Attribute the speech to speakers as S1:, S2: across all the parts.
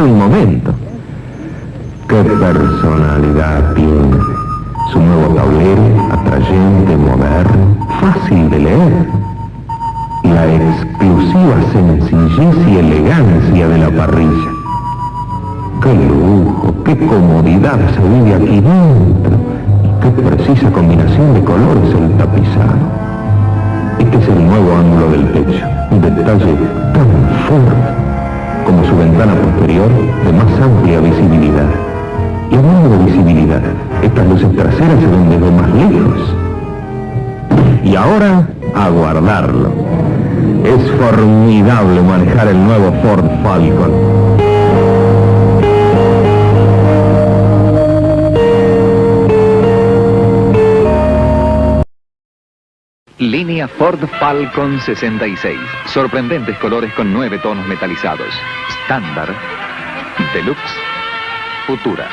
S1: un momento. ¡Qué personalidad tiene! Su nuevo tablero, atrayente, moderno, fácil de leer. La exclusiva sencillez y elegancia de la parrilla. ¡Qué lujo, qué comodidad se vive aquí dentro! ¡Qué precisa combinación de colores el tapizado! Este es el nuevo ángulo del techo, un detalle tan fuerte como su ventana posterior de más amplia visibilidad. Y hablando de visibilidad, estas luces traseras se ven desde más lejos. Y ahora, a guardarlo. Es formidable manejar el nuevo Ford Falcon.
S2: Línea Ford Falcon 66. Sorprendentes colores con nueve tonos metalizados. Estándar, Deluxe, Futura.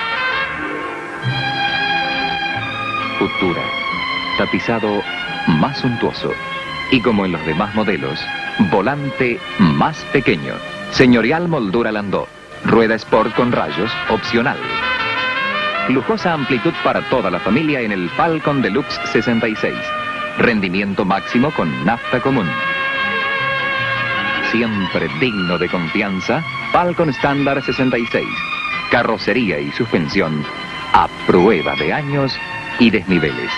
S2: Futura. Tapizado más suntuoso. Y como en los demás modelos, volante más pequeño. Señorial moldura Landó. Rueda Sport con rayos, opcional. Lujosa amplitud para toda la familia en el Falcon Deluxe 66. Rendimiento máximo con nafta común. Siempre digno de confianza, Falcon Standard 66. Carrocería y suspensión a prueba de años y desniveles.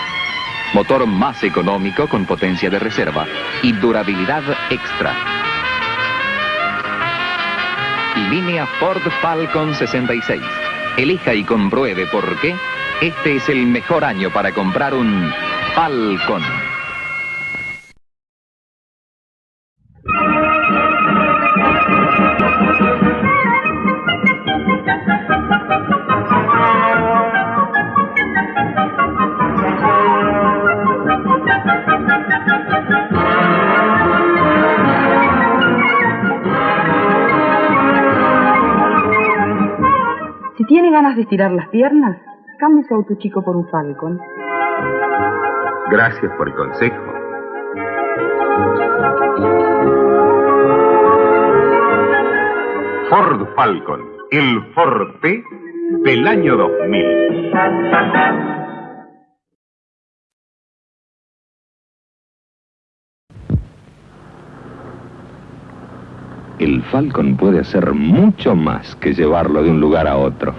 S2: Motor más económico con potencia de reserva y durabilidad extra. Línea Ford Falcon 66. Elija y compruebe por qué este es el mejor año para comprar un Falcon.
S3: Tiene ganas de estirar las piernas, cambie su auto chico por un Falcon.
S1: Gracias por el consejo.
S4: Ford Falcon, el Forte del año 2000.
S1: El Falcon puede hacer mucho más que llevarlo de un lugar a otro.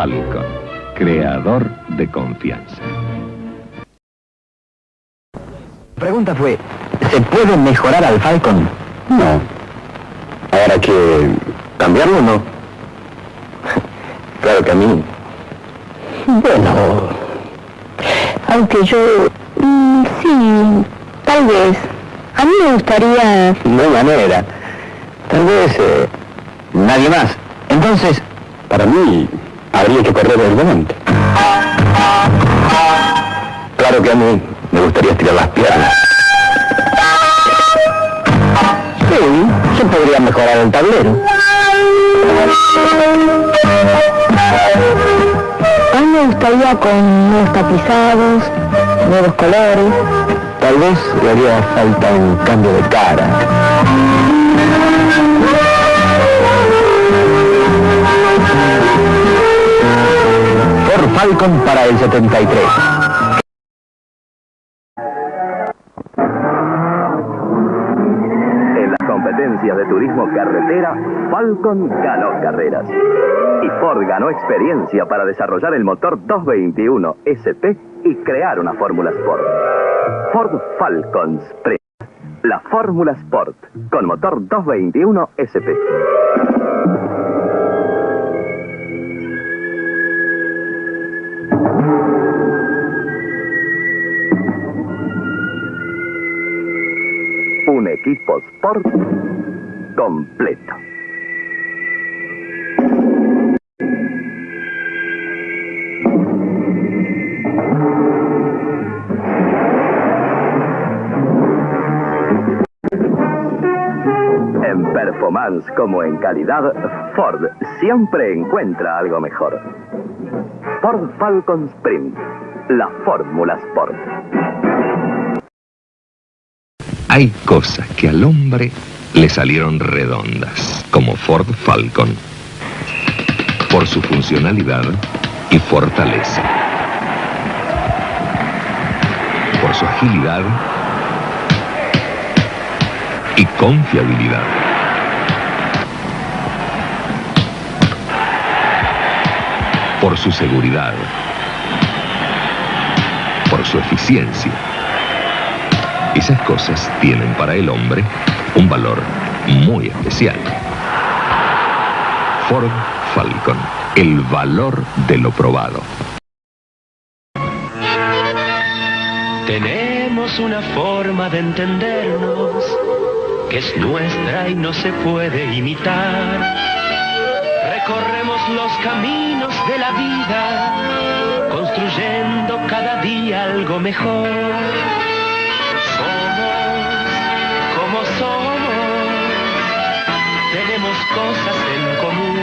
S1: Falcon, creador de confianza.
S5: La pregunta fue, ¿se puede mejorar al Falcon?
S1: No. Ahora que cambiarlo o no. claro que a mí.
S6: Bueno, aunque yo... mm, sí, tal vez. A mí me gustaría...
S5: No hay manera. Tal vez eh, nadie más. Entonces,
S1: Para mí, habría que correr el volante. Claro que a mí me gustaría estirar las piernas.
S5: sí, se podría mejorar el tablero.
S6: A mí me gustaría con nuevos tapizados, nuevos colores.
S5: Tal vez le haría falta un cambio de cara. Ford Falcon para el 73.
S7: En las competencias de turismo carretera, Falcon ganó carreras. Y Ford ganó experiencia para desarrollar el motor 221 ST y crear una Fórmula Sport. Ford Falcons. Pre- La Fórmula Sport, con motor 221 SP. Un equipo Sport completo. En performance como en calidad, Ford siempre encuentra algo mejor. Ford Falcon Sprint, la fórmula Sport.
S4: Hay cosas que al hombre le salieron redondas, como Ford Falcon, por su funcionalidad y fortaleza, por su agilidad y confiabilidad. Por su seguridad, por su eficiencia. Esas cosas tienen para el hombre un valor muy especial. Ford Falcon, el valor de lo probado.
S8: Tenemos una forma de entendernos que es nuestra y no se puede imitar. Recorremos los caminos de la vida, construyendo cada día algo mejor. Tenemos cosas en común.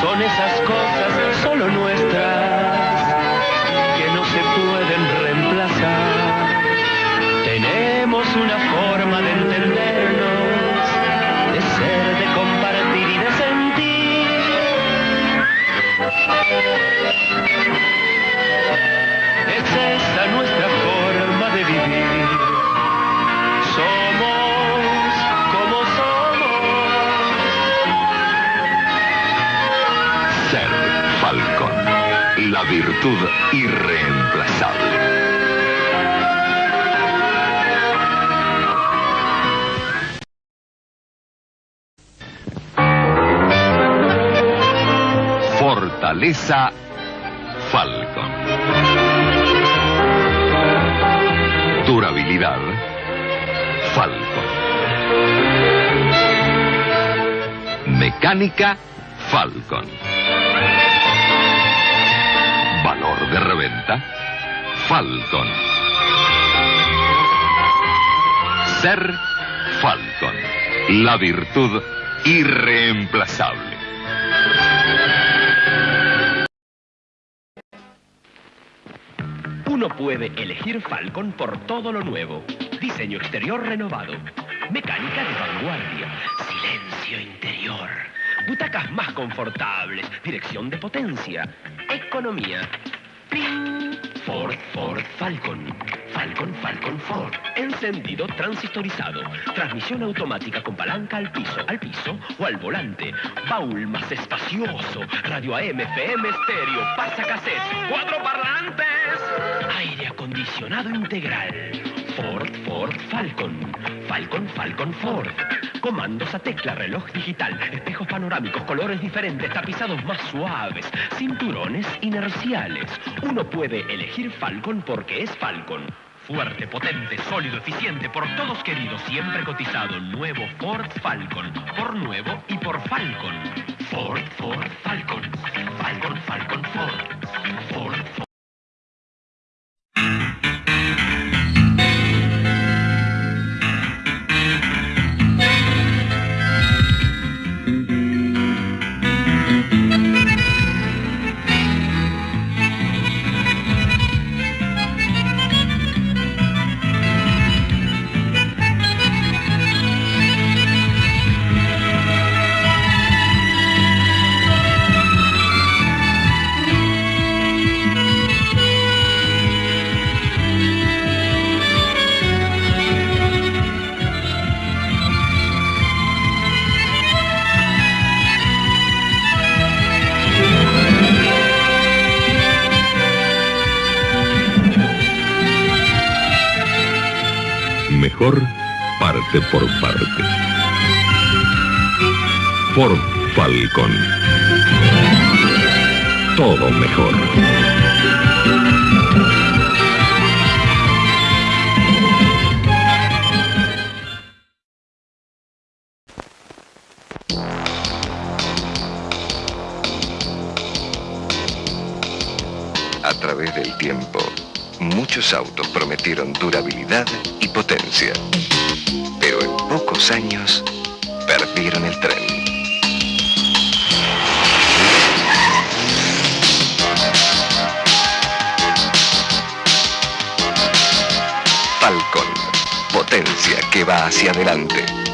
S8: Son esas cosas solo nuestras
S4: virtud irreemplazable. Fortaleza Falcon. Durabilidad Falcon. Mecánica Falcon. De reventa Falcon. Ser Falcon. La virtud irreemplazable.
S8: Uno puede elegir Falcon por todo lo nuevo. Diseño exterior renovado. Mecánica de vanguardia. Silencio interior. Butacas más confortables. Dirección de potencia. Economía. ¡Ping! Ford, Ford, Falcon. Falcon, Falcon, Ford. Encendido transistorizado. Transmisión automática con palanca al piso, al piso o al volante. Baúl más espacioso. Radio AM, FM, estéreo, pasa cassette. Cuatro parlantes. Aire acondicionado integral. Ford, Ford, Falcon. Falcon, Falcon, Ford. Comandos a tecla, reloj digital, espejos panorámicos, colores diferentes, tapizados más suaves, cinturones inerciales. Uno puede elegir Falcon porque es Falcon. Fuerte, potente, sólido, eficiente, por todos queridos, siempre cotizado. Nuevo Ford Falcon. Por nuevo y por Falcon. Ford, Ford, Falcon. Falcon, Falcon,
S4: parte por parte. Ford Falcon. Todo mejor.
S9: A través del tiempo, muchos autos prometieron durabilidad Pero en pocos años, perdieron el tren. Falcon, potencia que va hacia adelante.